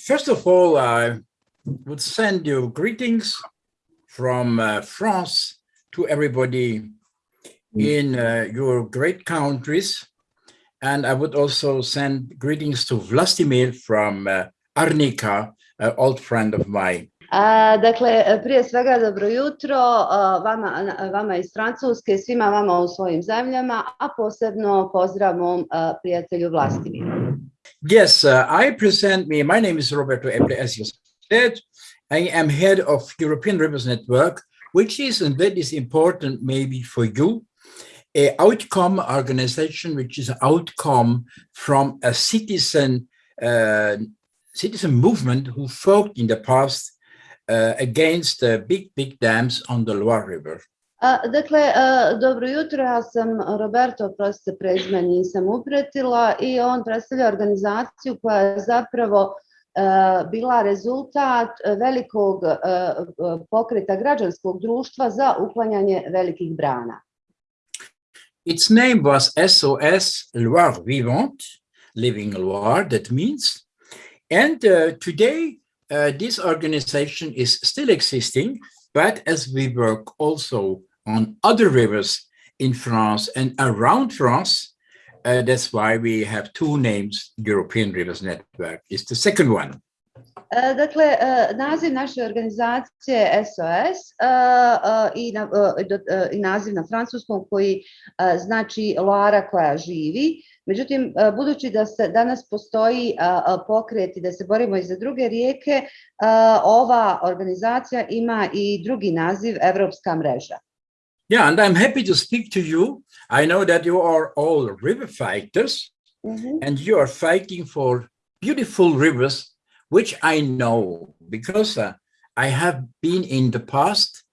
First of all, I would send you greetings from uh, France to everybody in uh, your great countries. And I would also send greetings to Vlastimir from uh, Arnika, an old friend of mine. A, dakle, prije svega dobro jutro a, vama, vama iz Francuske, svima vama u svojim zemljama, a posebno pozdrav mom a, prijatelju Vlastimiru. Yes, uh, I present me. My name is Roberto Epple, as you said. I am head of European Rivers Network, which is, and that is important maybe for you, a outcome organization, which is an outcome from a citizen uh, citizen movement who fought in the past uh, against the big, big dams on the Loire River. Dakle, dobro jutro, ja sam Roberto, prostite prezime nisam upretila i on predstavlja organizaciju koja je zapravo bila rezultat velikog pokreta građanskog društva za uklanjanje velikih brana. Its name was SOS Loire Vivante, Living Loire, that means. And uh, today, uh, this organization is still existing, but as we work also on other rivers in France and around France, uh, that's why we have two names, European Rivers Network is the second one. E, Dakle, e, naziv naše organizacije SOS e, uh, i, na, i naziv na francuskom koji znači Loara koja živi. Međutim, budući da se danas postoji pokret i da se borimo i za druge rijeke, ova organizacija ima i drugi naziv Evropska mreža. Yeah, and I'm happy to speak to you. I know that you are all river fighters Mhm. and you are fighting for beautiful rivers, which I know because uh, I have been in the past,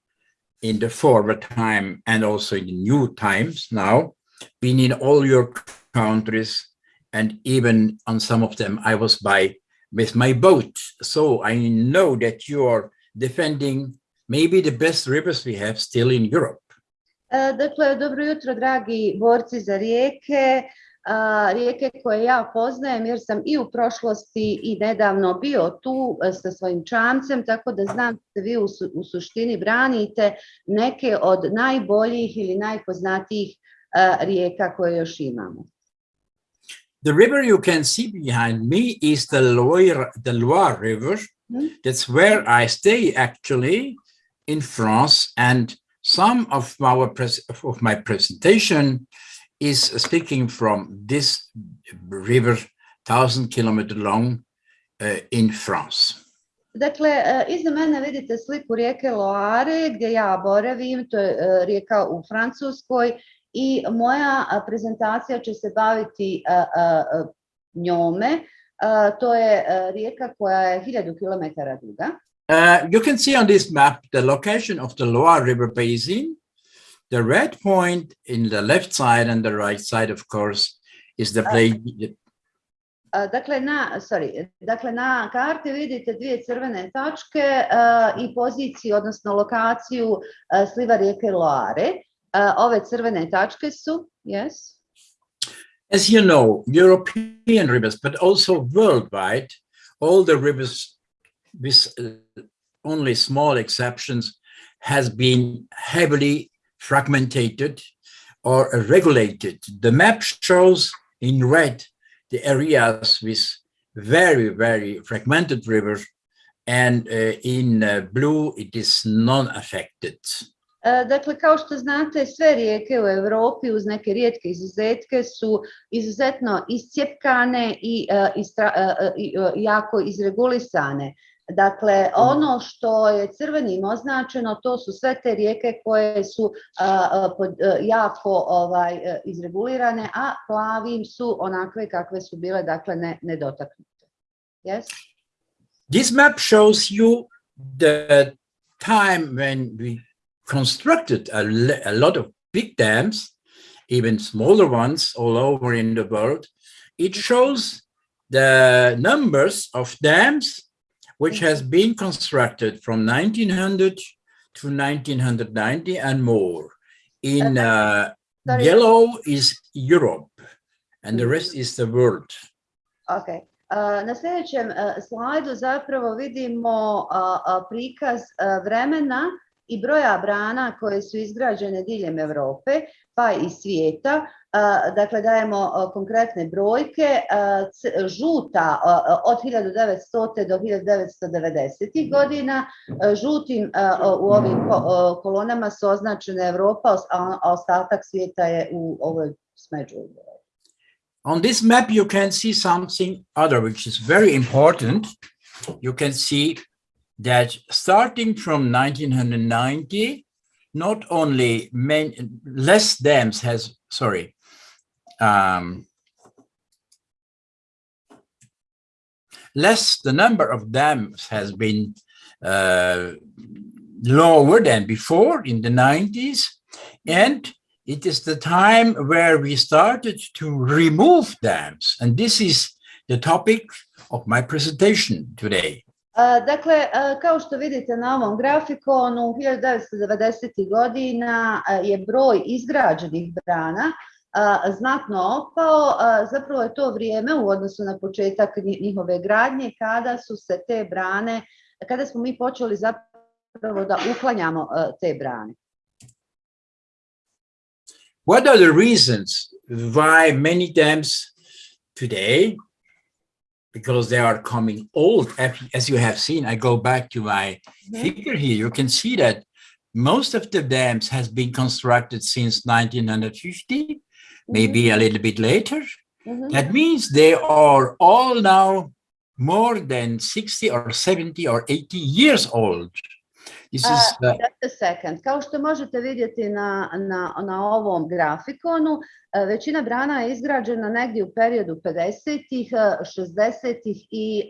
in the forward time and also in the new times now, been in all your countries and even on some of them I was by with my boat. So I know that you are defending maybe the best rivers we have still in Europe. Dakle, dobro jutro, dragi borci za rijeke, rijeke koje ja poznajem jer sam i u prošlosti i nedavno bio tu sa svojim čamcem, tako da znam da vi u, su- u suštini branite neke od najboljih ili najpoznatijih rijeka koje još imamo. The river you can see behind me is the Loire, the Loire River. Mhm. That's where I stay actually in France. And some of our of my presentation is speaking from this river, thousand kilometer long uh, in France. Dakle, e, iza mene vidite sliku rijeke Loare gdje ja boravim, to je e, rijeka u Francuskoj i moja uh, prezentacija će se baviti njome. To je rijeka koja je 1000 km duga. Uh, you can see on this map the location of the Loire River Basin. The red point in the left side and the right side, of course, is the uh, place. A, uh, Dakle, na, sorry, dakle, na karti vidite dvije crvene točke a, i poziciju, odnosno lokaciju a, sliva rijeke Loare. Ove crvene tačke su, yes? As you know, European rivers, but also worldwide, all the rivers, with uh, only small exceptions, has been heavily fragmented or regulated. The map shows in red the areas with very, very fragmented rivers, and uh, in uh, blue it is non-affected. Dakle, kao što znate, sve rijeke u Europi uz neke rijetke izuzetke su izuzetno iscijepkane i, e, istra- jako izregulisane. Dakle, mhm. ono što je crvenim označeno, to su sve te rijeke koje su a, a, pod- e, jako ovaj, izregulirane, a plavim su onakve kakve su bile, dakle, ne, nedotaknute. Yes? This map shows you the time when we constructed a, a lot of big dams, even smaller ones all over in the world. It shows the numbers of dams which has been constructed from 1900 to 1990 and more. In uh, yellow is Europe and the rest mm-hmm. is the world. Ok. Uh, na sljedećem uh, slajdu zapravo vidimo uh, prikaz vremena i broja brana koje su izgrađene diljem Europe pa i svijeta. Dakle, dajemo konkretne brojke. Žuta od 1900. do 1990. Mhm. godina. Žutim u ovim kolonama su Europa, a ostatak svijeta je u ovoj smeđu. On this map, you can see something other, which is very important. You can see that starting from 1990, not only many, less dams has, sorry, um, less the number of dams has been uh, lower than before in the 90s and it is the time where we started to remove dams. And this is the topic of my presentation today. Dakle, kao što vidite na ovom grafikonu, 1990. godina je broj izgrađenih brana znatno opao. Zapravo je to vrijeme u odnosu na početak njihove gradnje kada su se te brane, kada smo mi počeli zapravo da uklanjamo te brane. What are the reasons why many dams today, because they are coming old, as you have seen, I go back to my mm -hmm. figure here, you can see that most of the dams has been constructed since 1950, mm -hmm. Maybe a mm-hmm. little bit later. Mm -hmm. That means they are all now more than 60 or 70 or 80 years old. This uh, is the... Just a second. Kao što možete vidjeti na, na, na ovom grafikonu, uh, većina brana je izgrađena negdje u periodu 50-ih, 60-ih i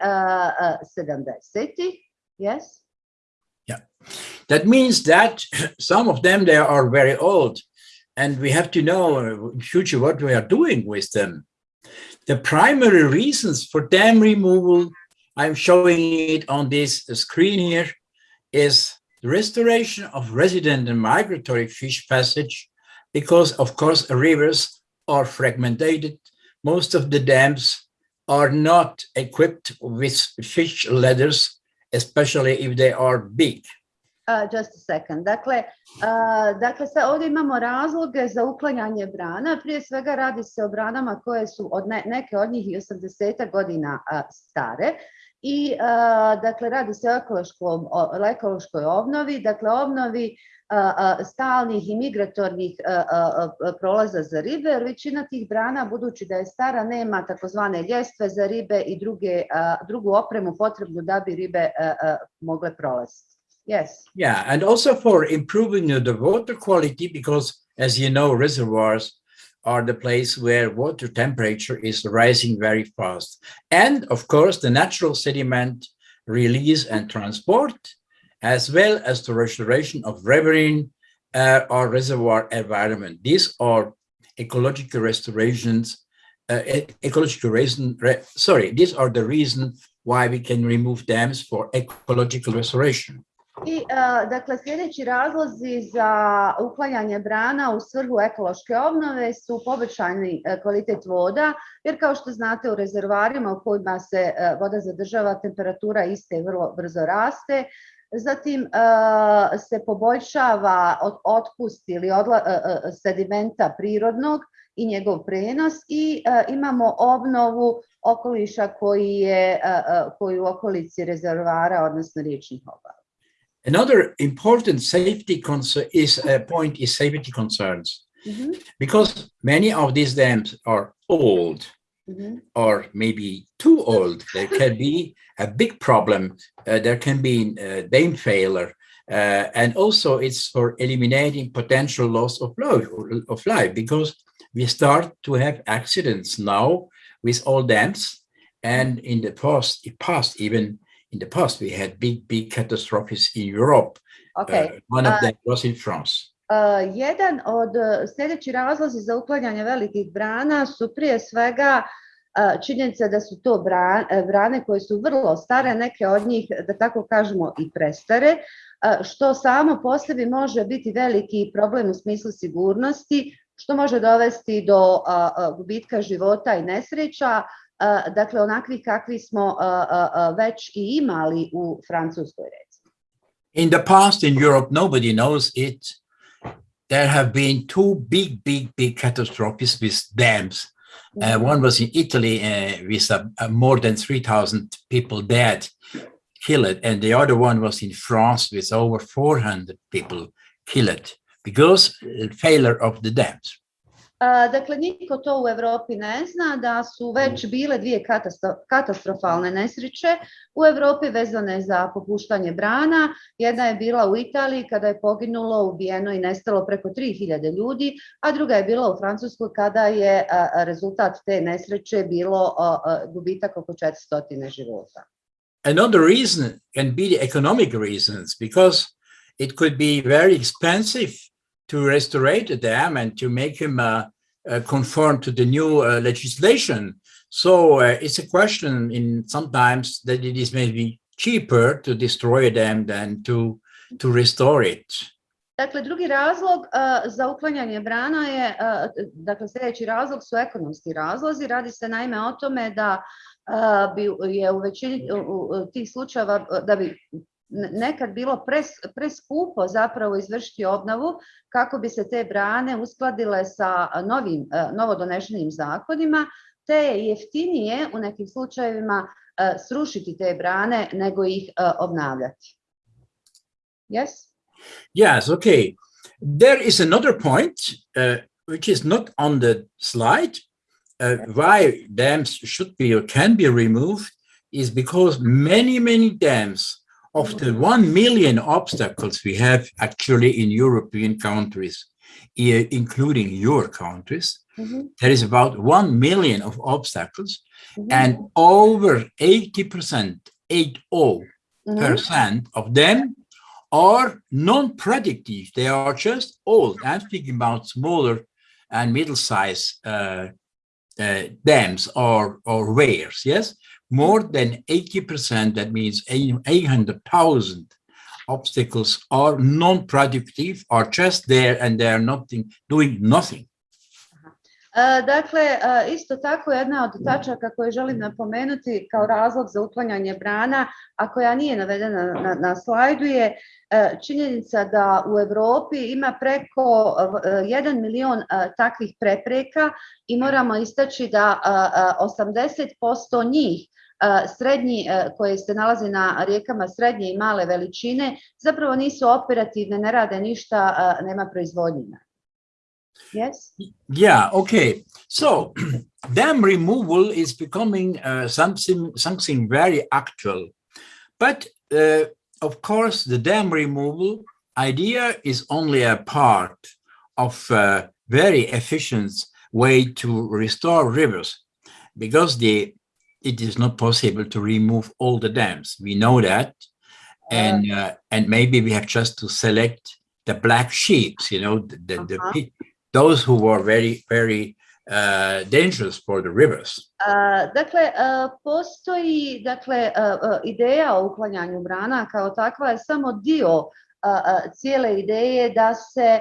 70-ih. Yes? Yeah. That means that some of them, they are very old. And we have to know in future what we are doing with them. The primary reasons for dam removal, I'm showing it on this screen here, is the restoration of resident and migratory fish passage, because of course rivers are fragmented. Most of the dams are not equipped with fish ladders, especially if they are big. Just a second. Dakle, dakle, sad ovdje imamo razloge za uklanjanje brana. Prije svega radi se o branama koje su od ne, neke od njih i 80 godina stare i dakle radi se o, ekološkom, ekološkoj obnovi, dakle obnovi stalnih i migratornih prolaza za ribe, jer većina tih brana, budući da je stara, nema takozvane ljestve za ribe i druge, drugu opremu potrebnu da bi ribe mogle prolaziti. Yes. Yeah, and also for improving the water quality, because as you know, reservoirs are the place where water temperature is rising very fast. And of course, the natural sediment release and transport, as well as the restoration of riverine uh, or reservoir environment. These are ecological restorations, uh, ecological reason, re, sorry, these are the reason why we can remove dams for ecological restoration. I, dakle, sljedeći razlozi za uklanjanje brana u svrhu ekološke obnove su povećani kvalitet voda, jer kao što znate u rezervarima u kojima se voda zadržava, temperatura iste vrlo brzo raste, Zatim se poboljšava otpust ili odla, sedimenta prirodnog i njegov prenos i imamo obnovu okoliša koji je koji u okolici rezervara, odnosno riječnih obala. Another important safety concern is a uh, point is safety concerns mm -hmm. because many of these dams are old mm -hmm. or maybe too old. There can be a big problem. Uh, there can be uh, dam failure. Uh, and also it's for eliminating potential loss of life, of life because we start to have accidents now with all dams and in the past, past even in the past we had big, big catastrophes in Europe. Okay. Uh, one of uh, them was in France. Uh, jedan od sljedeći razlozi za uklanjanje velikih brana su prije svega uh, činjenica da su to brane, brane koje su vrlo stare, neke od njih, da tako kažemo, i prestare, uh, što samo po sebi može biti veliki problem u smislu sigurnosti, što može dovesti do gubitka života i nesreća, uh, dakle onakvi kakvi smo već i imali u Francuskoj recimo. In the past in Europe, nobody knows it. There have been two big, big, big catastrophes with dams. Uh, one was in Italy uh, with uh, uh, more than 3,000 people dead, killed, and the other one was in France with over 400 people killed because uh, failure of the dams. Dakle, niko to u Europi ne zna da su već mm. bile dvije katastro- katastrofalne nesreće u Europi vezane za popuštanje brana. Jedna je bila u Italiji kada je poginulo, ubijeno i nestalo preko 3000 ljudi, a druga je bila u Francuskoj kada je rezultat te nesreće bilo gubitak oko 400 života. Another reason can be the economic reasons because it could be very expensive to restore the dam and to make him uh, uh, conform to the new uh, legislation. So uh, it's a question in sometimes that it is maybe cheaper to destroy them than to to restore it. Dakle, drugi razlog a, za uklanjanje brana je, a, dakle sljedeći razlog su ekonomski razlozi. Radi se naime o tome da a, bi je u većini tih slučajeva da bi nekad bilo zapravo izvršiti obnovu kako bi se te brane uskladile sa novim, novodonešenim zakonima, te je jeftinije u nekim slučajevima srušiti te brane nego ih obnavljati. Yes? Yes, okay. There is another point uh, which is not on the slide. Uh, why dams should be or can be removed is because many, many dams of the 1 million obstacles we have actually in European countries, including your countries, Mhm, there is about 1 million of obstacles mhm, and over 80%, 80 mhm. percent of them are non-predictive. They are just old. I'm speaking about smaller and middle-sized uh, uh, dams or or weirs. Yes, more than 80%. That means 800,000 obstacles are non-productive, are just there and they are nothing doing nothing. Dakle, isto tako jedna od tačaka koje želim napomenuti kao razlog za uklanjanje brana, a koja nije navedena na, na slajdu je činjenica da u Europi ima preko e, 1 milion takvih prepreka i moramo istaći da e, e, 80% njih srednji koje se nalaze na rijekama srednje i male veličine zapravo nisu operativne, ne rade ništa, nema proizvodnje. Yes? Yeah, okay. So dam removal is becoming uh, something something very actual. But uh, of course, the dam removal idea is only a part of a very efficient way to restore rivers because the it is not possible to remove all the dams. We know that. And uh, and maybe we have just to select the black sheep, you know, the, the, the Uh-huh. those who were very, very uh, dangerous for the rivers. A, Dakle, a, postoji dakle, a, a, ideja o uklanjanju brana kao takva je samo dio cijele ideje da se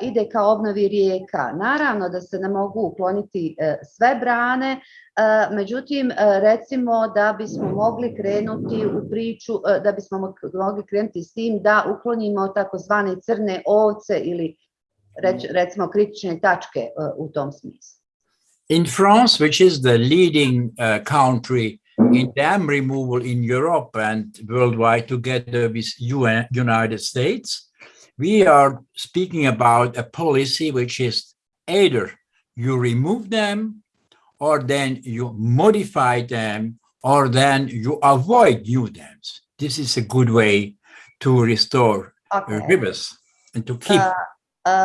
ide ka obnovi rijeka. Naravno da se ne mogu ukloniti e, sve brane, a, međutim e, recimo da bismo mogli krenuti u priču, e, da bismo mo- mogli krenuti s tim da uklonimo takozvane crne ovce ili reć- recimo kritične tačke e, u tom smislu. In France, which is the leading uh, country in dam removal in Europe and worldwide together with UN, United States, we are speaking about a policy which is either you remove them or then you modify them or then you avoid new dams. This is a good way to restore uh, Okay. rivers and to keep a,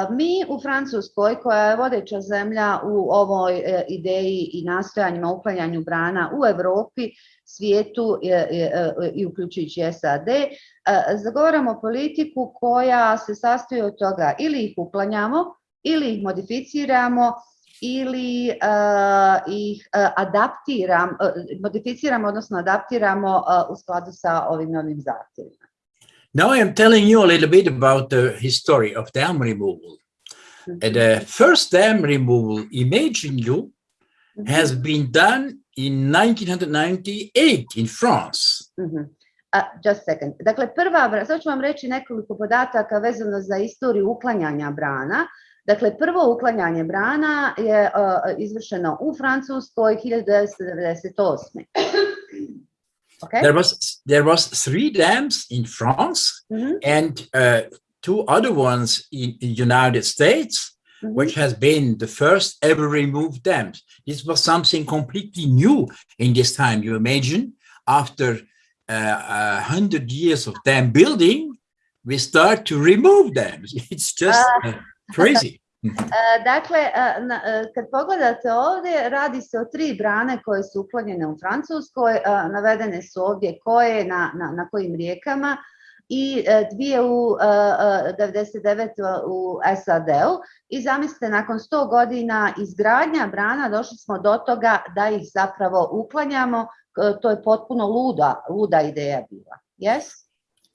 Mi u Francuskoj, koja je vodeća zemlja u ovoj e, ideji i nastojanjima uklanjanju brana u Europi, svijetu e, e, e, i uključujući SAD, e, zagovaramo politiku koja se sastoji od toga ili ih uklanjamo, ili ih modificiramo, ili e, ih e, e, modificiramo, odnosno adaptiramo e, u skladu sa ovim novim zahtjevima. Now I am telling you a little bit about the history of dam removal. Uh, The first dam removal imaging you Mhm. has been done in 1998 in France. Mhm. A, just a second. Dakle, prva, sad ću vam reći nekoliko podataka vezano za istoriju uklanjanja brana. Dakle, prvo uklanjanje brana je uh, izvršeno u Francuskoj 1998. Okay? There was there was three dams in France Mhm, and uh, two other ones in, in United States, mhm. which has been the first ever removed dams. This was something completely new in this time. You imagine after uh, hundred years of dam building, we start to remove dams. It's just uh, crazy. Mhm. E, Dakle, kad pogledate ovdje, radi se o tri brane koje su uklonjene u Francuskoj, navedene su ovdje koje, na, na, na kojim rijekama i dvije u e, e, 99 u SAD-u i zamislite, nakon 100 godina izgradnja brana došli smo do toga da ih zapravo uklanjamo, to je potpuno luda, luda ideja bila. Yes?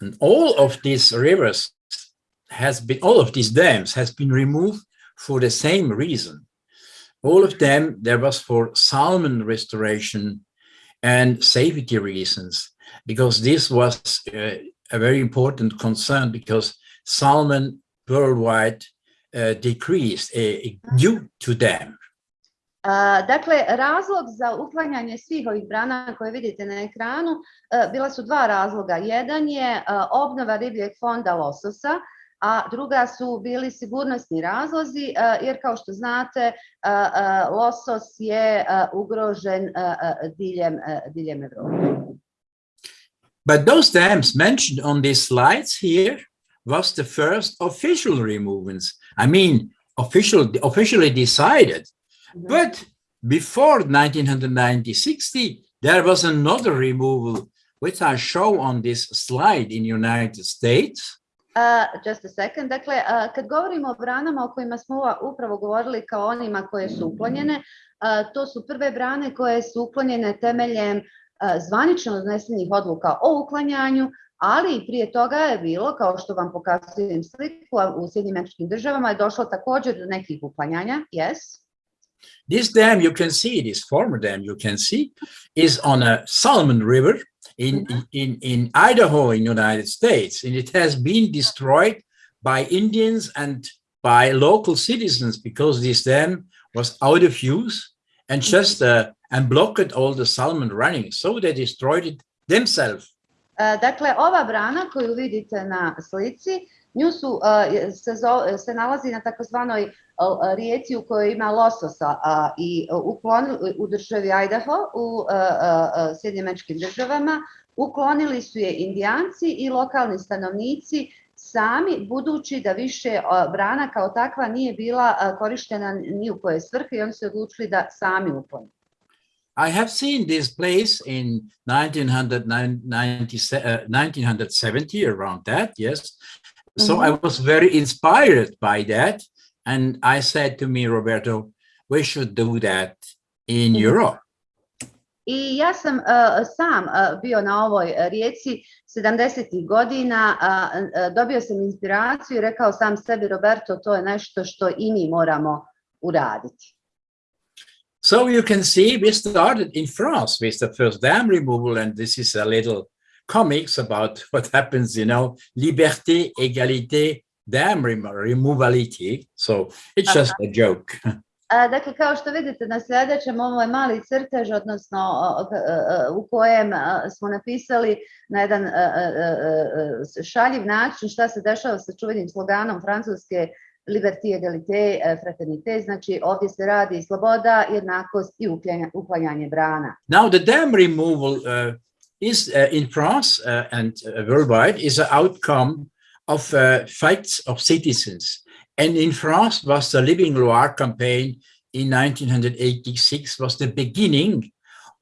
And all of these rivers has been, all of these dams has been removed for the same reason. All of them, there was for salmon restoration and safety reasons, because this was uh, a very important concern because salmon worldwide uh, decreased uh, due to them. A, Dakle, razlog za uklanjanje svih ovih brana koje vidite na ekranu e, bila su dva razloga. Jedan je e, obnova ribljeg fonda lososa, a druga su bili sigurnosni razlozi, jer kao što znate, losos je ugrožen diljem, diljem Evrope. But those dams mentioned on these slides here was the first official removals. I mean, official, officially decided. Mm-hmm. But before 1990-60, there was another removal, which I show on this slide in United States. Uh, just a second. Dakle, uh, kad govorimo o branama o kojima smo upravo govorili kao onima koje su uklonjene, uh, to su prve brane koje su uklonjene temeljem zvanično donesenih odluka o uklanjanju, ali prije toga je bilo, kao što vam pokazujem sliku, u Sjednjim Američkim državama je došlo također do nekih uklanjanja. Yes? This dam you can see, this former dam you can see, is on a Salmon River in, mm-hmm. in, in Idaho in United States. And it has been destroyed by Indians and by local citizens because this dam was out of use and mm-hmm. just uh, and blocked all the salmon running. So they destroyed it themselves. E, Dakle, ova brana koju vidite na slici, se, se nalazi na takozvanoj rijeci u kojoj ima lososa uklonili u državi Idaho u državama. Uklonili su je indijanci i lokalni stanovnici sami, budući da više brana kao takva nije bila korištena ni u koje svrhe i oni su odlučili da sami. I have seen this place in 1990, uh, 1970, around that, yes. So I was very inspired by that. And I said to me, Roberto, we should do that in Mhm. Europe. I ja sam uh, sam uh, bio na ovoj uh, rijeci 70. godina, uh, uh, dobio sam inspiraciju i rekao sam sebi Roberto, to je nešto što i mi moramo uraditi. So you can see we started in France with the first dam removal, and this is a little comics about what happens, you know, liberté, égalité, damn remo- removality. So it's just a joke. Dakle, kao što vidite na sljedećem, ovo je mali crtež, odnosno u kojem smo napisali na jedan šaljiv način šta se dešava sa čuvenim sloganom francuske Liberté, égalité, fraternité, znači ovdje se radi sloboda, jednakost i uklanjanje brana. Now, the dam removal uh, is uh, in France uh, and uh, worldwide is an outcome of uh, fights of citizens. And in France was the Living Loire campaign in 1986 was the beginning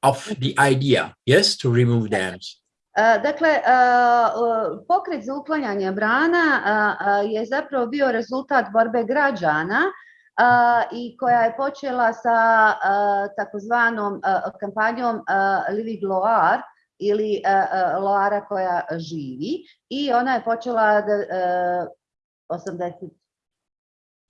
of the idea, yes, to remove dams. Uh, dakle, uh, pokret za uklanjanje brana je zapravo bio rezultat borbe građana i koja je počela sa takozvanom kampanjom Living Loire ili Loara koja živi i ona je počela da, e, 80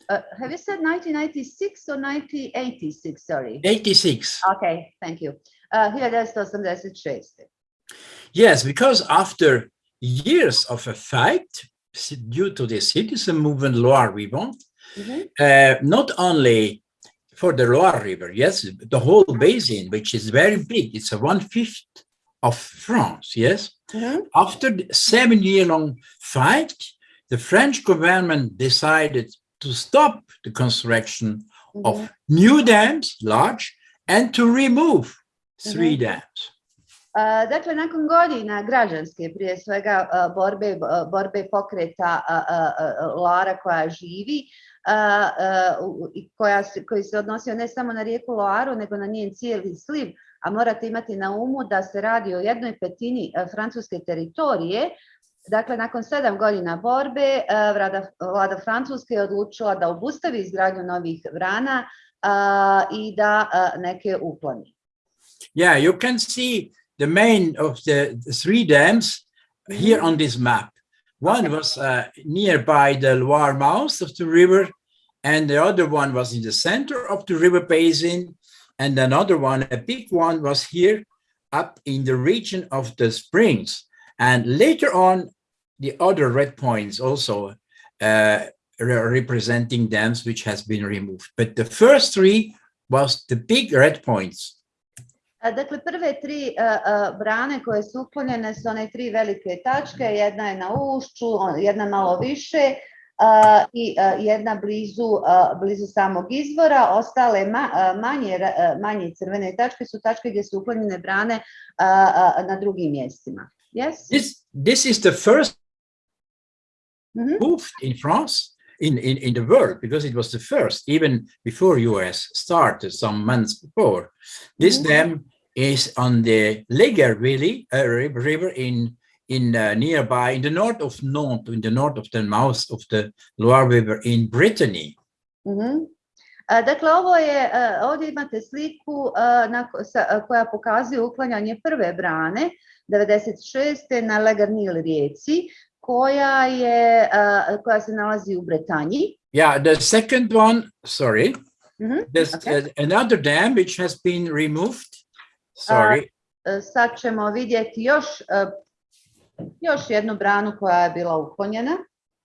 Uh, have you said 1996 or 1986? Sorry. 86. Okay, thank you. Uh, 1986. Yes, because after years of a fight due to the citizen movement Loire Vivant, Mhm. uh, not only for the Loire River, yes, the whole basin, which is very big, it's a one fifth of France, yes. Mhm. After the seven year long fight, the French government decided to stop the construction Mhm. of new dams, large, and to remove three Mhm. dams. Uh, dakle, nakon godina građanske, prije svega uh, borbe, uh, borbe pokreta Loara koja živi, koja koji se odnosio ne samo na rijeku Loaru, nego na njen cijeli sliv, a morate imati na umu da se radi o jednoj petini francuske teritorije, Dakle, nakon sedam godina borbe, vlada, vlada Francuske je odlučila da obustavi izgradnju novih vrana uh, i da uh, neke ukloni. Yeah, you can see the main of the the three dams here on this map. One was uh, nearby the Loire mouth of the river, and the other one was in the center of the river basin, and another one, a big one, was here up in the region of the springs. And later on, the other red points also uh, re- representing dams which has been removed. But the first three was the big red points. Dakle, prve tri a, a, brane koje su uklonjene su one tri velike tačke, jedna je na ušću, jedna malo više i jedna blizu, blizu samog izvora. Ostale ma- manje, manje crvene tačke su tačke gdje su uklonjene brane na drugim mjestima. Yes? This, this is the first Mhm. moved in France, in, in, in the world, because it was the first, even before US started some months before. This Mhm. dam is on the Leger Valley, uh, river in, in uh, nearby, in the north of Nantes, in the north of the mouth of the Loire River in Brittany. Mhm. A, Dakle, ovo je, a, ovdje imate sliku a, na, sa- koja pokazuje uklanjanje prve brane 96. na Legarnil rijeci, koja, je, koja se nalazi u Bretanji. Yeah, the second one, sorry, Mhm, there's Okay. uh, another dam which has been removed. Sorry, E, Sad ćemo vidjeti još, još jednu branu koja je bila uklonjena.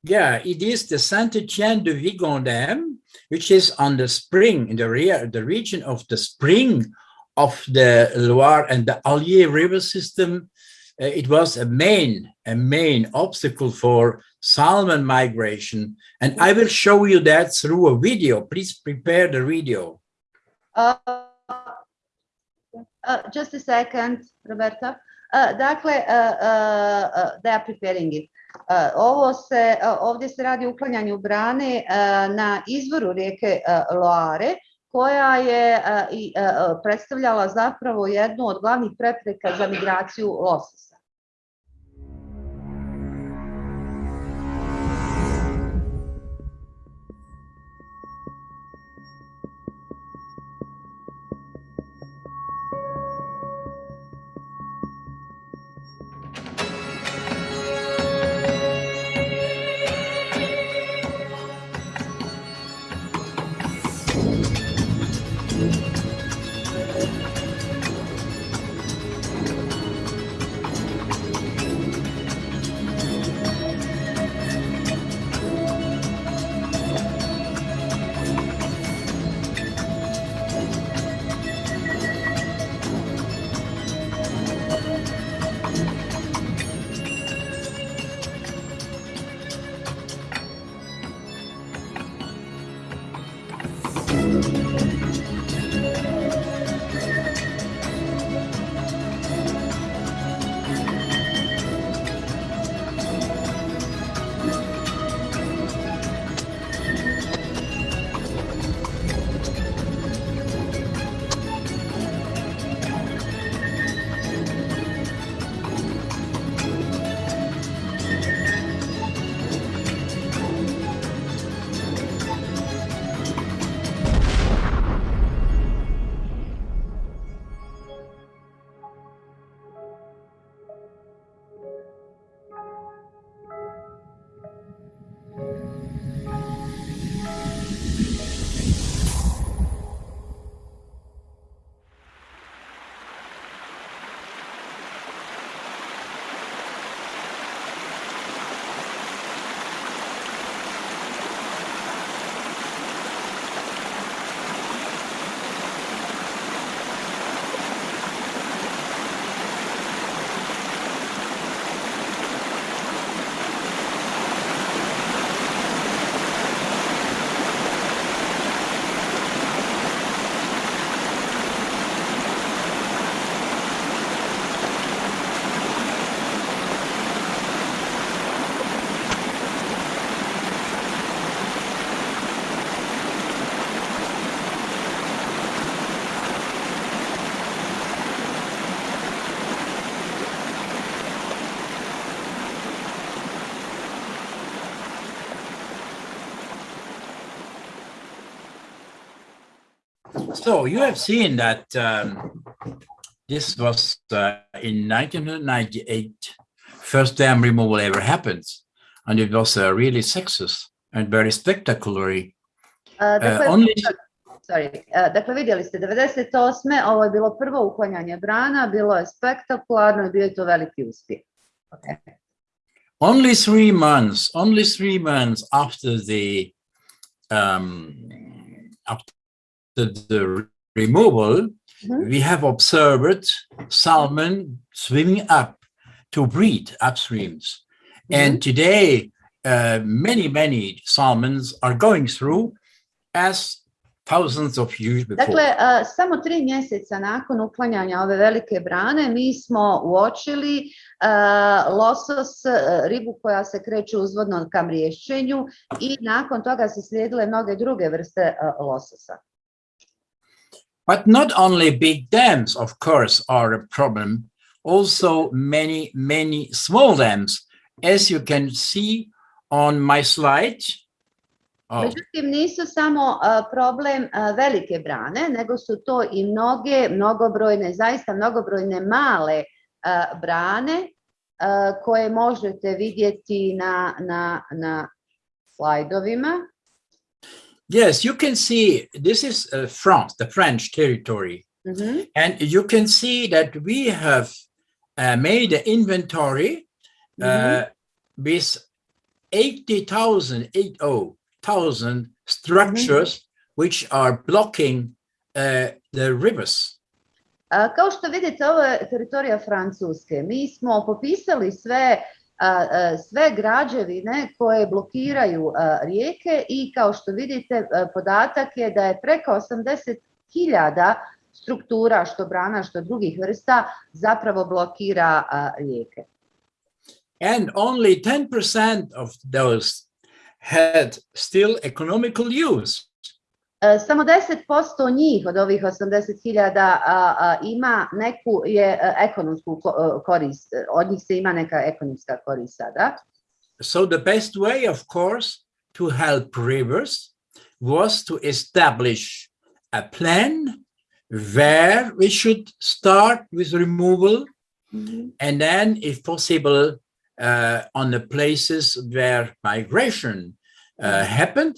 Yeah, it is the Saint-Étienne de Vigan Dam, which is on the spring in the rear, the region of the spring of the Loire and the Allier River system. Uh, it was a main, a main obstacle for salmon migration. And I will show you that through a video. Please prepare the video. Uh, uh, just a second, Roberta. Dakle, they are preparing it. Ovo se, ovdje se radi o uklanjanju brane na izvoru rijeke Loare, koja je predstavljala zapravo jednu od glavnih prepreka za migraciju lososa. So you have seen that um, this was uh, in 1998, first dam removal ever happened. And it was a really success and very spectacularly. Uh, dakle, Uh, only sorry, uh, dakle vidjeli ste 98. ovo je bilo prvo uklanjanje brana, bilo je spektakularno i bio je to veliki uspjeh. Okay. only three months, only three months after the um, after the removal, Mhm. we have observed salmon swimming up to breed upstreams. And today, uh, many, many salmons are going through as thousands of years before. Dakle, uh, samo tri mjeseca nakon uklanjanja ove velike brane mi smo uočili uh, losos, uh, ribu koja se kreće uzvodno ka mriješćenju i nakon toga se slijedile mnoge druge vrste uh, lososa. But not only big dams, of course, are a problem. Also, many, many small dams, as you can see on my slide. Oh, Međutim, nisu samo uh, problem uh, velike brane, nego su to i mnoge, mnogobrojne, zaista mnogobrojne male uh, brane koje možete vidjeti na, na, na slajdovima. Yes, you can see this is uh, France, the French territory. Mhm. And you can see that we have uh, made an inventory uh, with 80,000, 80,000 structures which are blocking uh, the rivers. Kao što vidite, ovo je teritorija Francuske. Mi smo popisali sve, sve građevine koje blokiraju rijeke i kao što vidite, podatak je da je preko 80.000 struktura, što brana, što drugih vrsta, zapravo blokira rijeke. And only 10% of those had still economical use. Samo 10% njih od ovih 80.000 a, a, ima neku je ekonomsku korist, od njih se ima neka ekonomska korist sada. So the best way, of course, to help rivers was to establish a plan where we should start with removal and then, if possible, uh, on the places where migration uh, happened,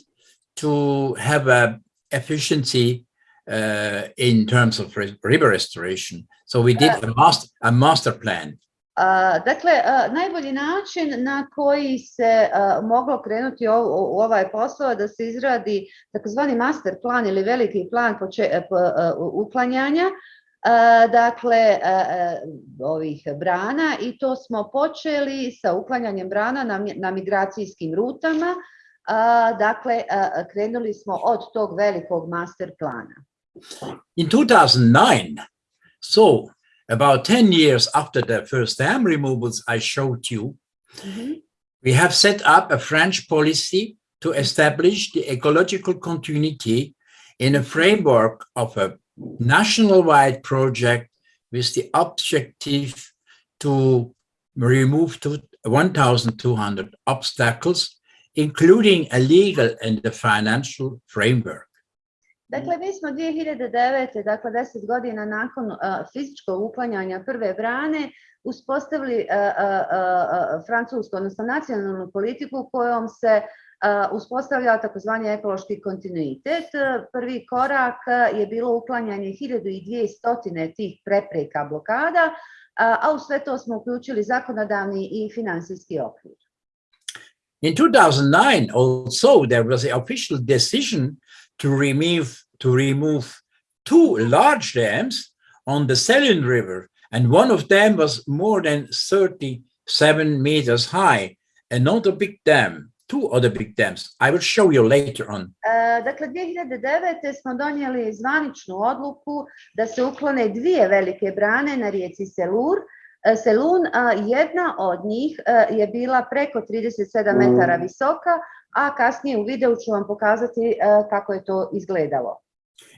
to have a efficiency uh, in terms of river restoration. So we did a master a master plan. A, Dakle, a, najbolji način na koji se a, moglo krenuti u, u ovaj posao da se izradi takozvani master plan ili veliki plan poče- po- a, u- uklanjanja a, dakle ovih brana i to smo počeli sa uklanjanjem brana na, na migracijskim rutama. Dakle, krenuli smo od tog velikog master plana. In 2009, so about 10 years after the first dam removals I showed you, mm-hmm. we have set up a French policy to establish the ecological continuity in a framework of a national-wide project with the objective to remove 1,200 obstacles, including a legal and a financial framework. Dakle, mi smo 2009. dakle 10 godina nakon uh, fizičkog uklanjanja prve brane uspostavili uh, uh, francusku, odnosno nacionalnu politiku kojom se uspostavlja takozvani ekološki kontinuitet. Prvi korak je bilo uklanjanje 1200 tih prepreka blokada, a u sve to smo uključili zakonodavni i finansijski okvir. In 2009, also, there was an official decision to remove, to remove two large dams on the Sélune River, and one of them was more than 37 meters high, another big dam, two other big dams. I will show you later on. E, Dakle, 2009. smo donijeli zvaničnu odluku da se uklone dvije velike brane na rijeci Selur. Selun, jedna od njih je bila preko 37 metara visoka, a kasnije u videu ću vam pokazati kako je to izgledalo.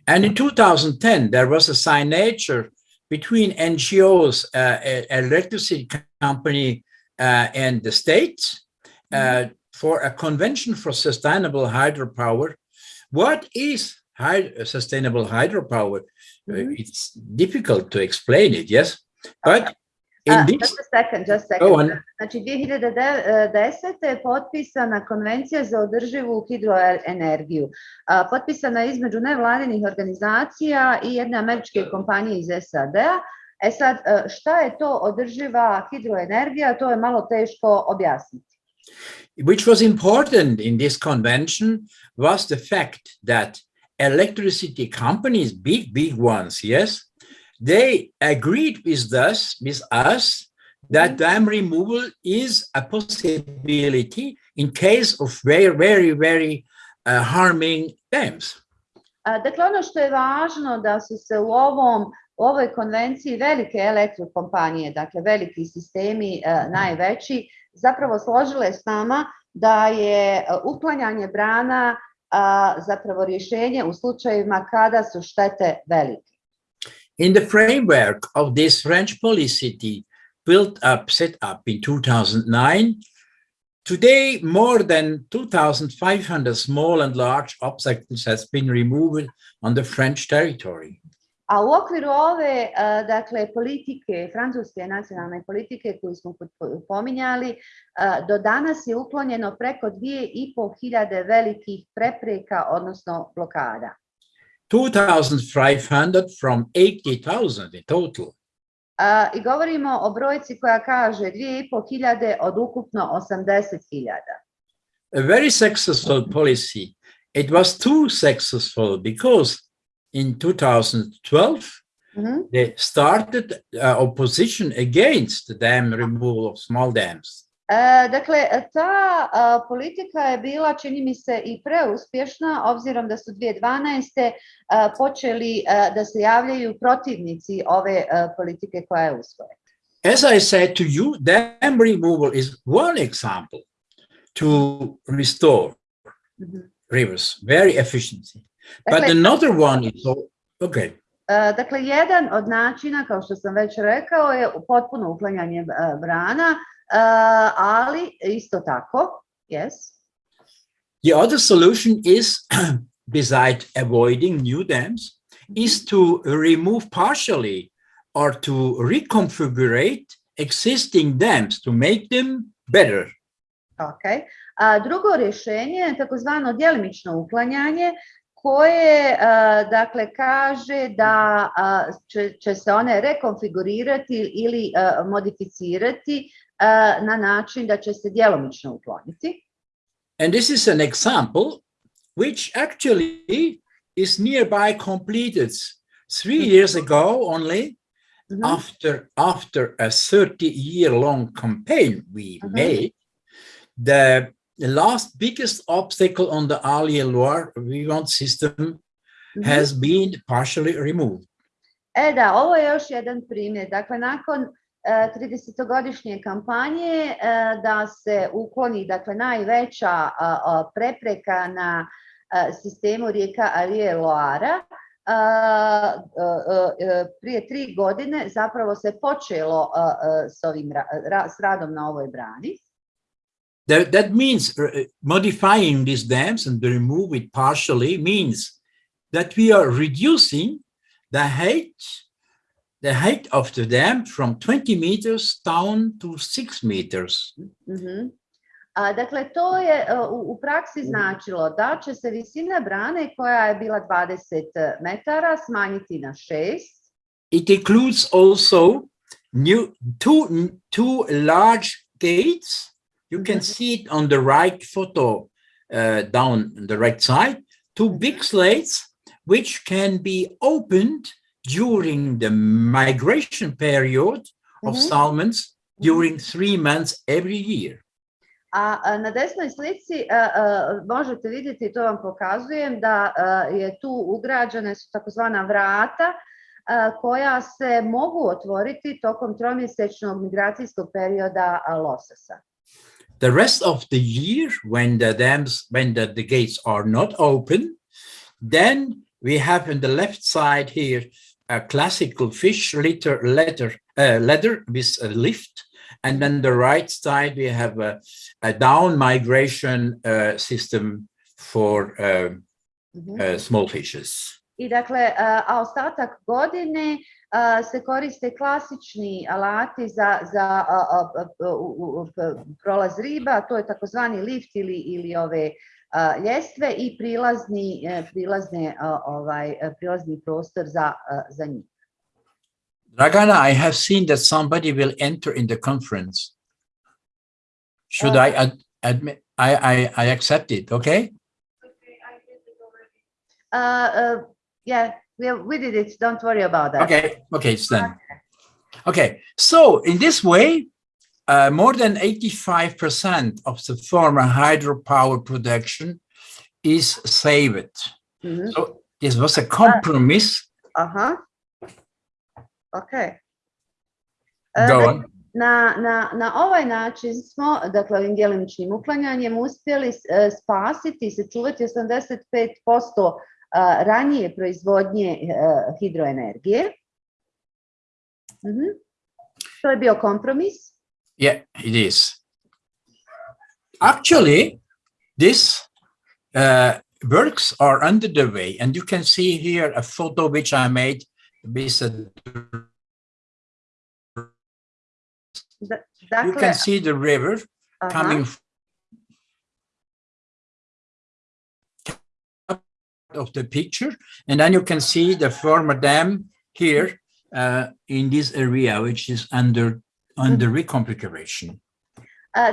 And in 2010, there was a signature between NGOs, uh, electricity company, uh, and the states uh, for a convention for sustainable hydropower. What is hyd- sustainable hydropower, Mhm. it's difficult to explain it, yes? But Uh, this, just a second, just a second. go on. Znači 2010. je potpisana konvencija za održivu hidroenergiju. A, Potpisana je između nevladinih organizacija i jedne američke kompanije iz SAD-a. E sad, šta je to održiva hidroenergija, to je malo teško objasniti. which was important in this convention was the fact that electricity companies, big, big ones, yes, they agreed with us, with us that dam removal is a possibility in case of very, very, very uh, harming dams. Dakle, ono što je važno da su se u ovom u ovoj konvenciji velike elektrokompanije, dakle veliki sistemi e, najveći, zapravo složile s nama da je uklanjanje brana a, zapravo rješenje u slučajevima kada su štete velike. In the framework of this French policy built up, set up in 2009, today more than 2,500 small and large obstacles has been removed on the French territory. A u okviru ove, eh, a, dakle, politike, francuske nacionalne politike koju smo pominjali, a, eh, do danas je uklonjeno preko 2500 velikih prepreka, odnosno blokada. 2,500 from 80,000 in total. A, I govorimo o brojci koja kaže 2500 od ukupno 80.000. A very successful policy. It was too successful because in 2012, Mhm. they started uh, opposition against the dam removal of small dams. Dakle, ta politika je bila, čini mi se, i preuspješna, obzirom da su 2012. a, počeli da se javljaju protivnici ove a, politike koja je usvojena. As I said to you, dam removal is one example to restore Mhm. rivers very efficiently. But another one is okay. E, dakle, jedan od načina, kao što sam već rekao, je potpuno uklanjanje e, brana, e, ali isto tako, yes, The other solution is, beside avoiding new dams, is to remove partially or to reconfigurate existing dams to make them better. Ok. A drugo rješenje je takozvano djelimično uklanjanje koje a, dakle kaže da a, će, će se one rekonfigurirati ili a, modificirati na način da će se djelomično ukloniti. And this is an example which actually is nearby completed three years ago only Mhm. after after a 30 year long campaign we Mhm. made the, the last biggest obstacle on the Allier Loire Vivant system Mhm. has been partially removed. E da, ovo je još jedan primjer. Dakle, nakon e, 30-godišnje kampanje e, da se ukloni dakle, najveća a, prepreka na sistemu rijeka Alije Loara, prije tri godine zapravo se počelo s, ovim, ra- ra- s radom na ovoj brani. That, that means uh, modifying these dams and remove it partially means that we are reducing the height the height of the dam from 20 meters down to 6 meters. Mhm. A, dakle, to je e, u, u praksi značilo da će se visina brane koja je bila 20 metara smanjiti na 6. It includes also new two two large gates. You can see it on the right photo uh, down the right side. Two big slates which can be opened during the migration period of Mhm. salmons during three months every year. A, na desnoj slici a, a, možete vidjeti, to vam pokazujem, da a, je tu ugrađene su takozvana vrata koja se mogu otvoriti tokom tromjesečnog migracijskog perioda lososa. The rest of the year, when the dams, when the, the gates are not open, then we have on the left side here a classical fish litter letter uh, ladder with a lift, and then the right side we have a, a down migration uh, system for um, Mhm. uh, small fishes. I dakle, a a ostatak godine se koriste klasični alati za, za prolaz riba, to je takozvani lift ili, ili ove ljestve i prilazni, prilazne, ovaj, prilazni prostor za, za njih. Dragana, I have seen that somebody will enter in the conference. Should Uh, I ad- admit, I, I, I accept it, okay? Uh, uh, yeah, we, we did it, don't worry about that. Okay, okay, it's done. Okay, so in this way, uh, more than 85% of the former hydropower production is saved. Mhm, So this was a compromise. Aha. Ok. E, Go on. Na, na, na ovaj način smo, dakle ovim djelimičnim uklanjanjem, uspjeli e, spasiti i sačuvati 85% a, ranije proizvodnje hidroenergije. Mhm. To je bio kompromis. Yeah, it is. Actually, this uh, works are under the way, and you can see here a photo which I made with a, you can see the river aha, coming of the picture, and then you can see the former dam here uh, in this area, which is under under reconfiguration.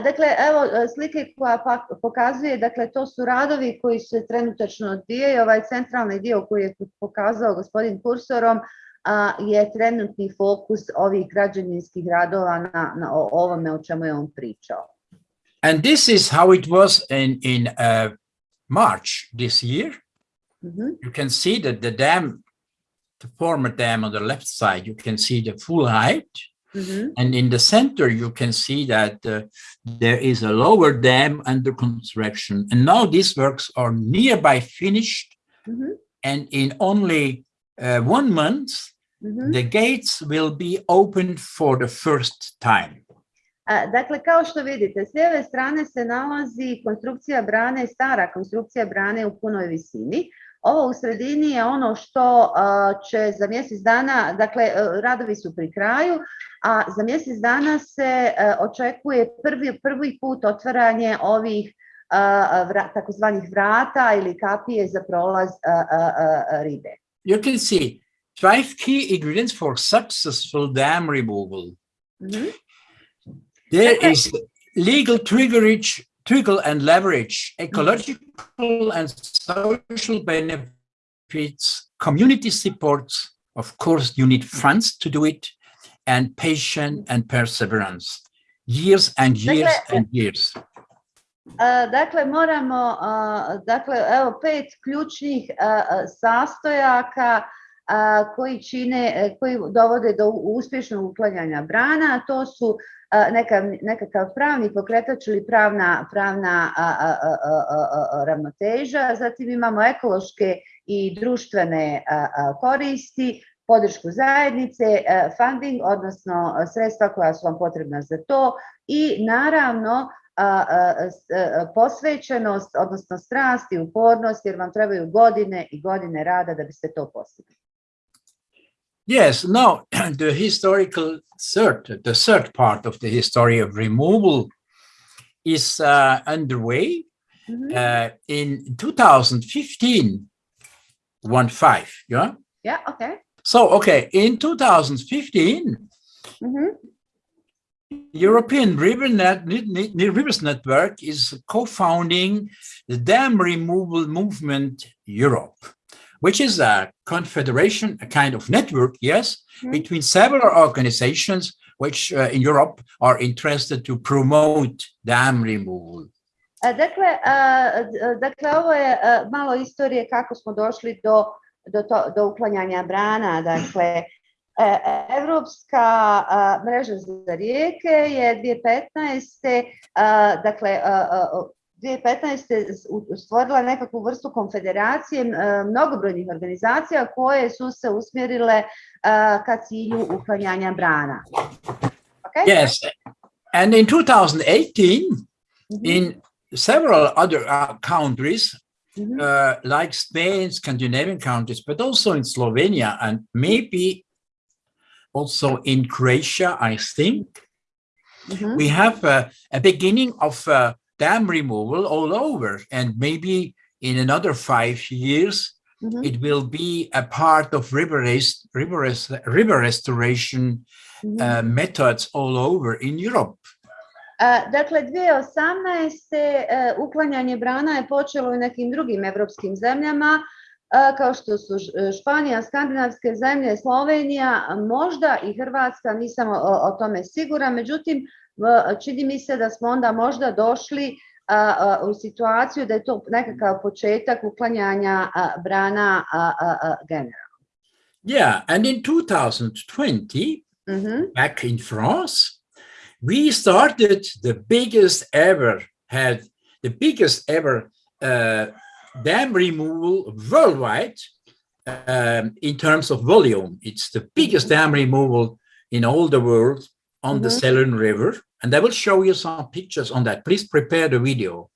Dakle, evo slike koja pokazuje, dakle, to su radovi koji se trenutačno odvijaju. Ovaj centralni dio koji je pokazao gospodin kursorom a, je trenutni fokus ovih građevinskih radova na, na o- ovome o čemu je on pričao. And this is how it was in in uh, March this year. Mhm, You can see that the dam, the former dam on the left side, you can see the full height. mhm, And in the center, you can see that uh, there is a lower dam under construction. And now these works are nearby finished. mhm, And in only uh, one month, mhm. the gates will be opened for the first time. Dakle, kao što vidite, s lijeve strane se nalazi konstrukcija brane, stara konstrukcija brane u punoj visini. Ovo u sredini je ono što će za mjesec dana, dakle, e, radovi su pri kraju, a za mjesec dana se e, očekuje prvi, prvi put otvaranje ovih takozvanih vrata ili kapije za prolaz ribe. You can see five key ingredients for successful dam removal. Mhm. There Okay. is legal triggerage, trigger and leverage, mm-hmm. ecological and social benefits, community supports. Of course, you need funds to do it, and patience and perseverance. Years and years Dakle, and years. A, Dakle, moramo, a, dakle, evo pet ključnih a, sastojaka koji čine, e, koji dovode do uspješnog uklanjanja brana, a to su neka, nekakav pravni pokretač ili pravna, ravnoteža, zatim imamo ekološke i društvene koristi, podršku zajednice, e, funding, odnosno e, sredstva koja su vam potrebna za to i naravno posvećenost, odnosno strast i upornost, jer vam trebaju godine i godine rada da biste to postigli. Yes, now the historical third, the third part of the history of removal is uh, underway. Mhm. Uh, in 2015, one five, yeah. Yeah, ok. So, okay, in 2015, Mhm. European River Net, Rivers Network is co-founding the Dam Removal Movement Europe, which is a confederation, a kind of network, yes, Mhm. between several organizations which uh, in Europe are interested to promote dam removal. Dakle, dakle, ovo je malo istorije kako smo došli do, do, to, do uklanjanja brana. Dakle, Evropska mreža za rijeke je 2015. a, dakle, 2015. stvorila nekakvu vrstu konfederacije mnogobrojnih organizacija koje su se usmjerile ka cilju uklanjanja brana. Okay? Yes, and in 2018, Mhm. in several other uh, countries, Mhm. uh, like Spain, Scandinavian countries, but also in Slovenia and maybe also in Croatia, I think. Mhm. We have a, a beginning of uh, dam removal all over, and maybe in another five years, Mhm. it will be a part of river, river, river restoration Mhm. uh, methods all over in Europe. A, Dakle, 2018. e, uklanjanje brana je počelo i u nekim drugim evropskim zemljama, kao što su Španija, skandinavske zemlje, Slovenija, možda i Hrvatska, nisam o, o tome sigura, međutim, čini mi se da smo onda možda došli a, a, u situaciju da je to nekakav početak uklanjanja brana generalno. Yeah, and in 2020, Mhm, back in France, we started the biggest ever had the biggest ever uh, dam removal worldwide um, in terms of volume. It's the biggest dam removal in all the world on the Mhm. Sélune River, and I will show you some pictures on that. Please prepare the video.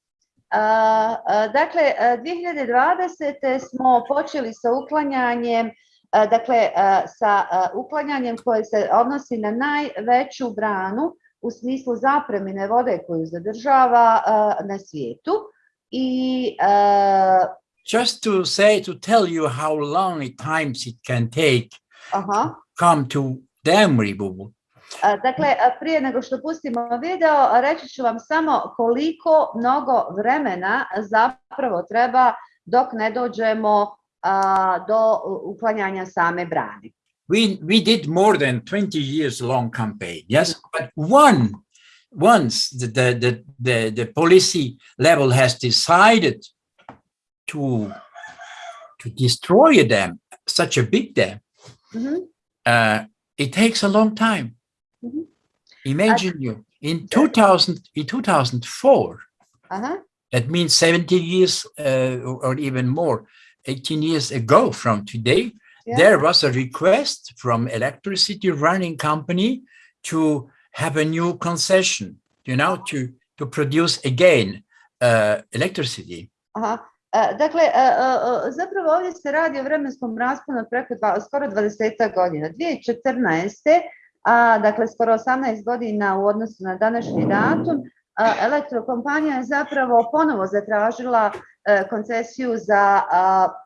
A, a, Dakle, uh, a, 2020. smo počeli sa uklanjanjem, a, dakle, sa uklanjanjem koje se odnosi na najveću branu u smislu zapremine vode koju zadržava na svijetu. I Just to say, to tell you how long it times it can take aha, come to dam removal. Dakle, prije nego što pustimo video, reći ću vam samo koliko mnogo vremena zapravo treba dok ne dođemo do uklanjanja same brane. we we did more than 20 years long campaign yes but one once the the the the, the policy level has decided to to destroy a dam such a big dam Mhm. uh, it takes a long time Mhm. imagine you in 2000 in 2004 Aha. that means 70 years uh, or even more 18 years ago from today Ja. there was a request from electricity running company to have a new concession you know to to produce again uh, electricity Aha. E, Dakle, zapravo ovdje se radi o vremenskom rasponu preko dva, skoro 20 godina. 2014. A, dakle, skoro 18 godina u odnosu na današnji datum, elektrokompanija je zapravo ponovo zatražila koncesiju za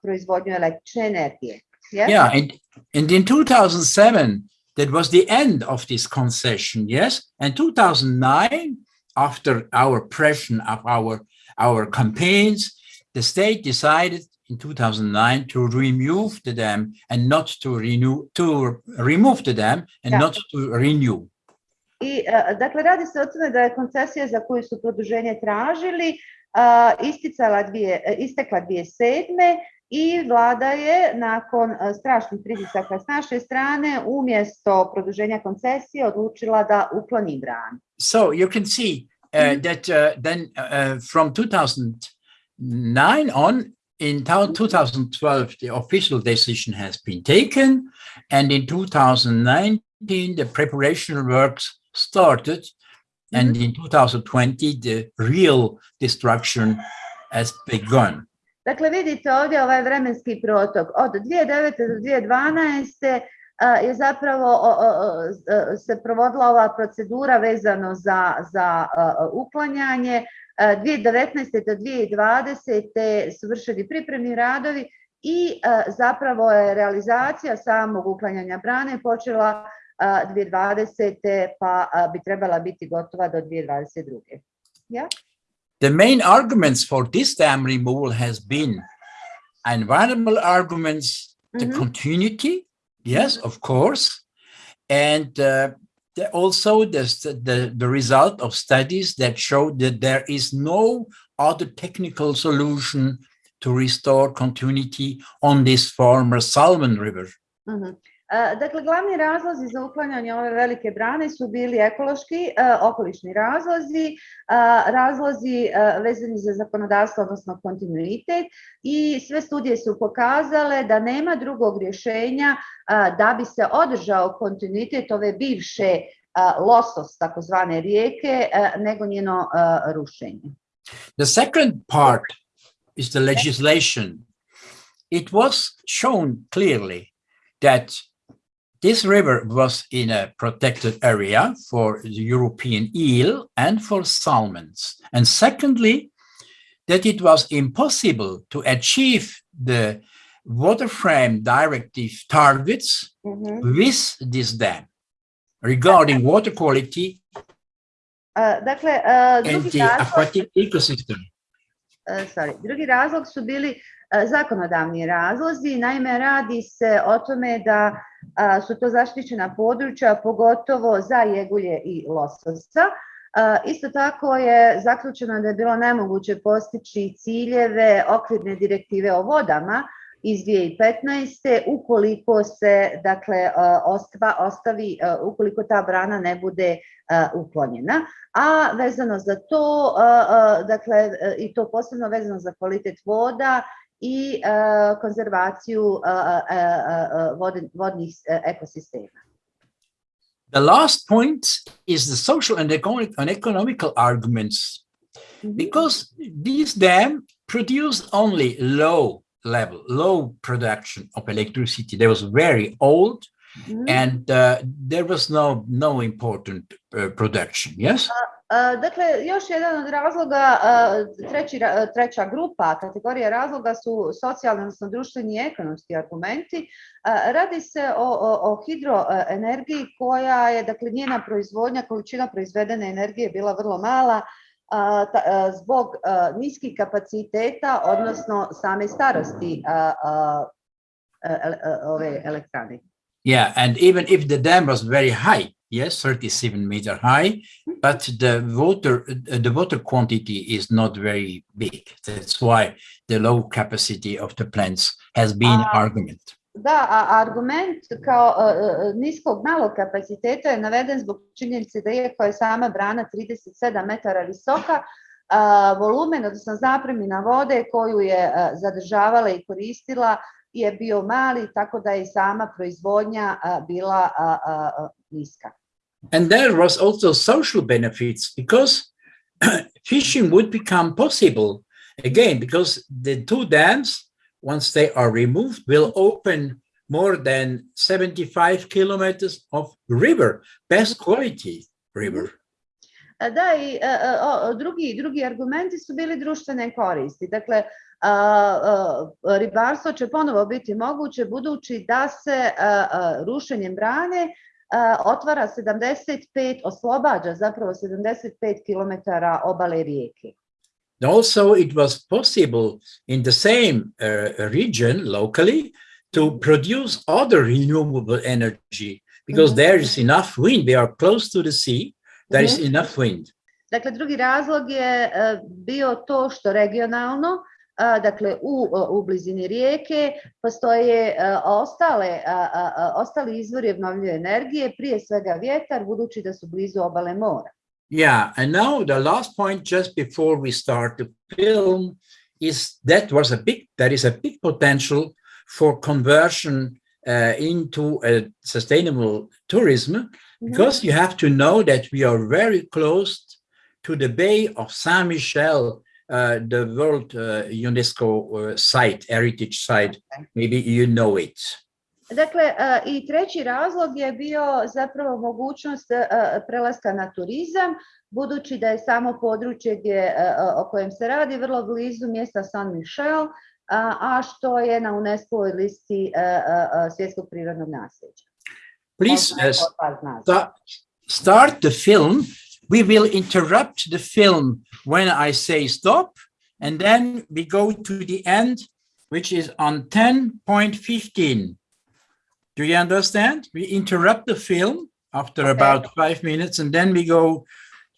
proizvodnju električne energije. Yes? yeah and and in 2007 that was the end of this concession yes and 2009 after our pressure of our our campaigns the state decided in 2009 to remove the dam and not to renew to remove the dam and not to renew I, dakle, radi se o tome da je koncesija za koju su produženje tražili isticala dvije, istekla 2007. i vlada je nakon strašnih pritisaka s naše strane umjesto produženja koncesije odlučila da ukloni branu. so you can see uh, that uh, then uh, from 2009 on in Mm-hmm. 2012 the official decision has been taken and in 2019 the preparation works started and Mm-hmm. in 2020 the real destruction has begun Dakle, vidite ovdje ovaj vremenski protok. Od 2009. do 2012. a, je zapravo se provodila ova procedura vezano za, za uklanjanje. A, 2019. do 2020. su vršeni pripremni radovi i zapravo je realizacija samog uklanjanja brane počela a, 2020. pa bi trebala biti gotova do 2022. Ja? the main arguments for this dam removal has been environmental arguments, the Mhm. continuity, yes, of course, and uh, also the, the the result of studies that show that there is no other technical solution to restore continuity on this former Salmon River. Mhm. E, Dakle, glavni razlozi za uklanjanje ove velike brane su bili ekološki, e, okolišni razlozi, e, razlozi e, vezani za zakonodavstvo, odnosno kontinuitet i sve studije su pokazale da nema drugog rješenja e, da bi se održao kontinuitet ove bivše e, losos, takozvane rijeke, e, nego njeno e, rušenje. The second part is the legislation. It was shown clearly that this river was in a protected area for the European eel and for salmons. And secondly, that it was impossible to achieve the water frame directive targets Mhm. with this dam regarding water quality Uh, dakle, uh, and the razlog, aquatic ecosystem. uh, sorry, drugi razlog su bili zakonodavni razlozi. Naime, radi se o tome da su to zaštićena područja, pogotovo za jegulje i lososa. Isto tako je zaključeno da je bilo nemoguće postići ciljeve okvirne direktive o vodama iz 2015. ukoliko se dakle uh, ostva, ostavi uh, ukoliko ta brana ne bude uklonjena a vezano za to dakle i to posebno vezano za kvalitet voda i uh, konzervaciju uh, uh, vodnih ekosistema. The last point is the social and economic and economical arguments because these dam produced only low level, low production of electricity. They was very old Mhm. and uh, there was no no important uh, production. Yes. Uh, Dakle, još jedan od razloga, uh, treći, uh, treća grupa, kategorija razloga su socijalni, odnosno društveni i ekonomski argumenti. Uh, Radi se o, o, o hidroenergiji koja je, dakle, njena proizvodnja, količina proizvedene energije bila vrlo mala, a, ta- a, zbog a, niskih kapaciteta, odnosno same starosti a, a, ele- a, ove elektrane. Yeah, and even if the dam was very high, yes, 37 meter high, but the water uh, the water quantity is not very big. That's why the low capacity of the plants has been Ah. argument. Da, a argument kao a, a, niskog malog kapaciteta je naveden zbog činjenice da iako je sama brana 37 metara visoka, a, volumen, odnosno zapremina vode koju je a, zadržavala i koristila je bio mali, tako da je sama proizvodnja bila niska. And there was also social benefits because fishing would become possible again because the two dams, once they are removed, will open more than 75 kilometers of river, best quality river. Da, i a, a, o, drugi, drugi argumenti su bili društvene koristi. Dakle, ribarstvo će ponovo biti moguće budući da se rušenjem brane otvara 75, oslobađa zapravo 75 km obale rijeke. Also, it was possible in the same uh, region locally to produce other renewable energy because Mhm. there is enough wind. We are close to the sea. There is enough wind. Dakle, drugi razlog je bio to što regionalno, dakle u, u blizini rijeke postoje ostale, ostali izvori obnovljive energije, prije svega vjetar, budući da su blizu obale mora. Yeah, and now the last point just before we start the film is that was a big there is a big potential for conversion uh, into a sustainable tourism because you have to know that we are very close to the Bay of Saint Michel, uh, the World uh, UNESCO uh, site, heritage site. Maybe you know it. Dakle, i treći razlog je bio zapravo mogućnost prelaska na turizam, budući da je samo područje gdje, o kojem se radi vrlo blizu mjesta Saint Michel, a, što je na UNESCO listi svjetskog prirodnog nasljeđa. Please uh, Poznato od vas nas. sta- start the film. We will interrupt the film when I say stop, and then we go to the end, which is on 10.15. Do you understand? We interrupt the film after Okay. about five minutes, and then we go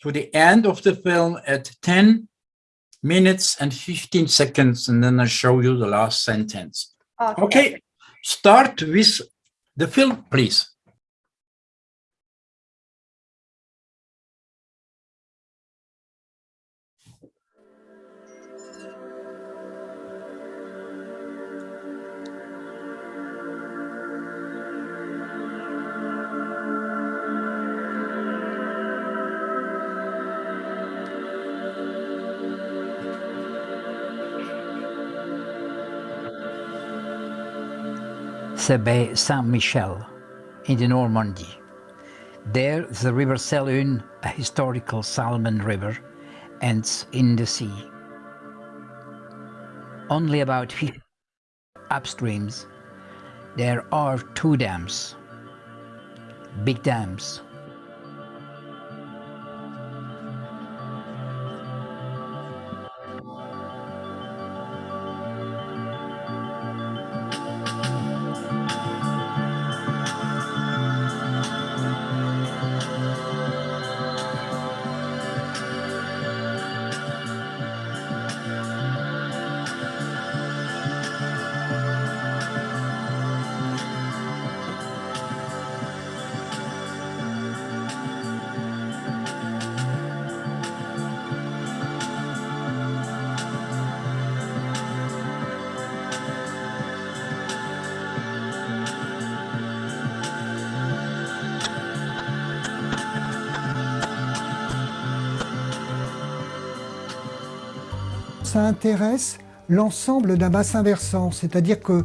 to the end of the film at 10 minutes and 15 seconds, and then I show you the last sentence. Ok. Okay, start with the film, please. Bay Saint-Michel in the Normandy. There, the River Sélune, a historical salmon river, ends in the sea. Only about 50 upstreams, there are two dams, big dams. Ça intéresse l'ensemble d'un bassin versant, c'est-à-dire que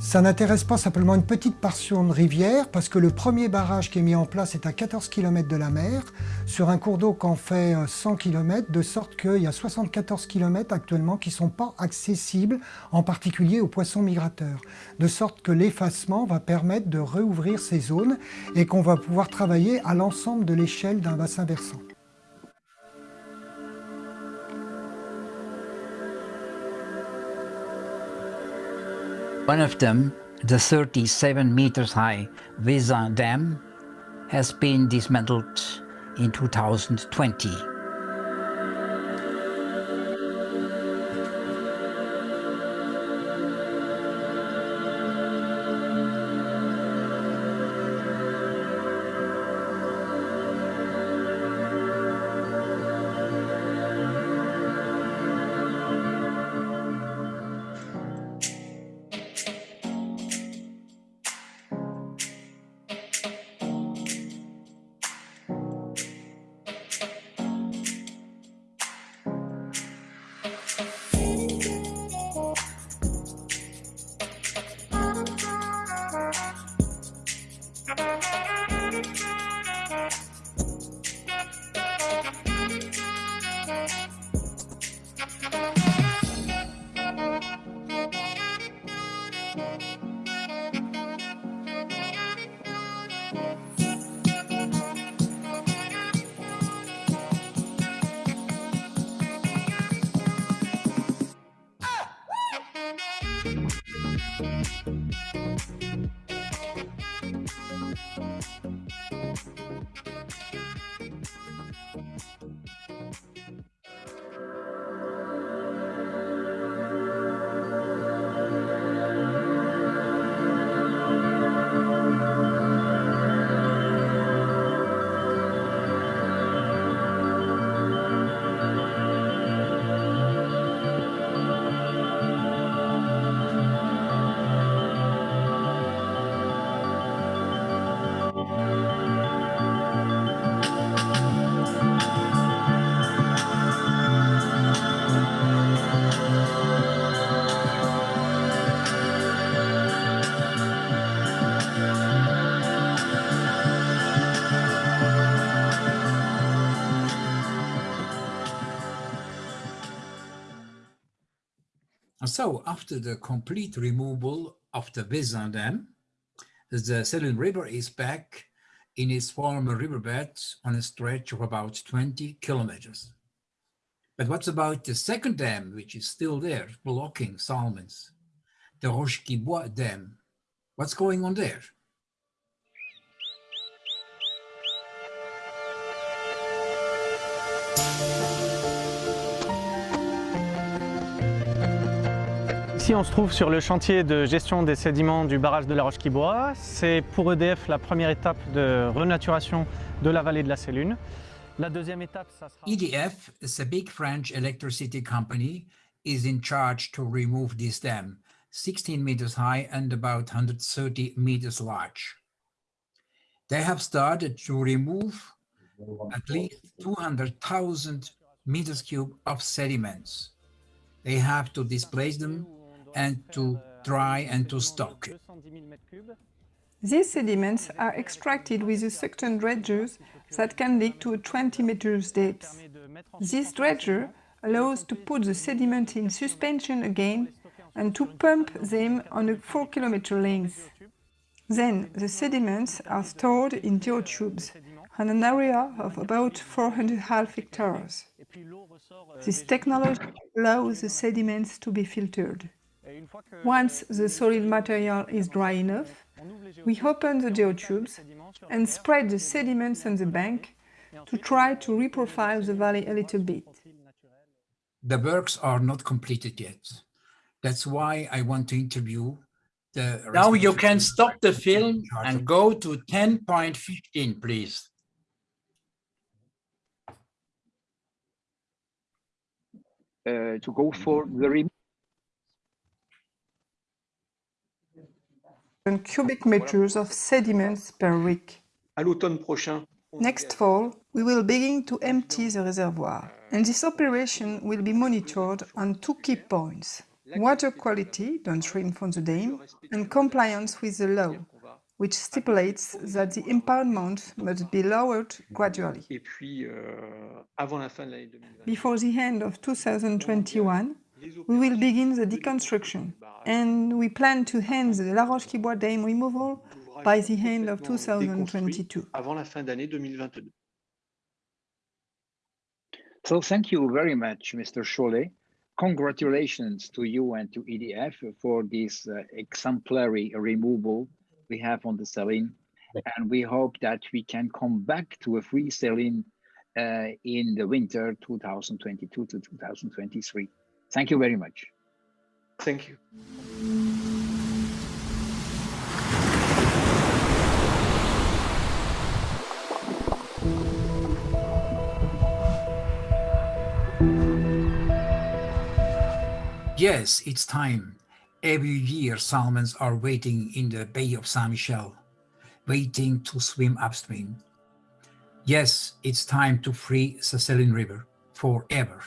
ça n'intéresse pas simplement une petite portion de rivière, parce que le premier barrage qui est mis en place est à 14 km de la mer, sur un cours d'eau qu'en fait 100 km, de sorte qu'il y a 74 km actuellement qui ne sont pas accessibles, en particulier aux poissons migrateurs. De sorte que l'effacement va permettre de réouvrir ces zones et qu'on va pouvoir travailler à l'ensemble de l'échelle d'un bassin versant. One of them, the 37 meters high Vezin Dam, has been dismantled in 2020. So after the complete removal of the Vezin Dam, the Sélune River is back in its former riverbed on a stretch of about 20 kilometers. But what's about the second dam, which is still there, blocking salmons? The Roche-qui-Boit Dam. What's going on there? Ici, on se trouve sur le chantier de gestion des sédiments du barrage de la Roche-Quibois. C'est pour EDF la première étape de renaturation de la vallée de la Sélune. La deuxième étape, ça sera... EDF is a big French electricity company is in charge to remove this dam, 16 meters high and about 130 meters large. They have started to remove at least 200,000 meters cube of sediments. They have to displace them and to dry and to stock. These sediments are extracted with a suction dredgers that can dig to 20 meters depth. This dredger allows to put the sediment in suspension again and to pump them on a 4 kilometer length. Then the sediments are stored in geotubes on an area of about 400 half hectares. This technology allows the sediments to be filtered. Once the solid material is dry enough, we open the geotubes and spread the sediments on the bank to try to reprofile the valley a little bit. The works are not completed yet. That's why I want to interview the... Now you can stop the film and go to 10.15, please. uh, to go for the rem- and cubic meters of sediments per week. À l'automne prochain, on Next fall, we will begin to empty the reservoir, and this operation will be monitored on two key points. Water quality downstream from the dam and compliance with the law, which stipulates that the impoundment must be lowered gradually. euh, avant la fin de l'année 2020. Before the end of 2021, we will begin the deconstruction, and we plan to end the La Roche-qui-Boit dam removal by the end of 2022. Avant la fin d'année 2022. So thank you very much, Mr. Cholet. Congratulations to you and to EDF for this uh, exemplary removal we have on the Sélune. And we hope that we can come back to a free Sélune uh, in the winter 2022 to 2023. Thank you very much. Thank you. Yes, it's time. Every year, salmons are waiting in the Bay of Saint-Michel, waiting to swim upstream. Yes, it's time to free the Sélune River forever.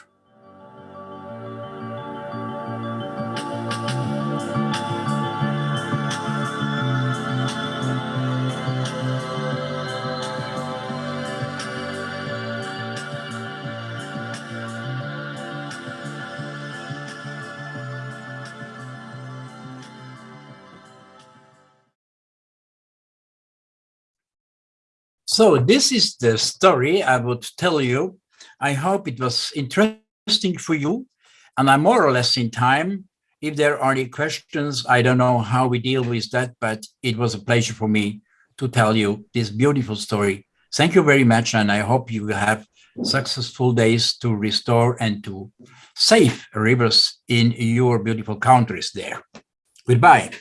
So this is the story I would tell you. I hope it was interesting for you and I'm more or less in time. If there are any questions, I don't know how we deal with that, but it was a pleasure for me to tell you this beautiful story. Thank you very much. And I hope you will have successful days to restore and to save rivers in your beautiful countries there. Goodbye.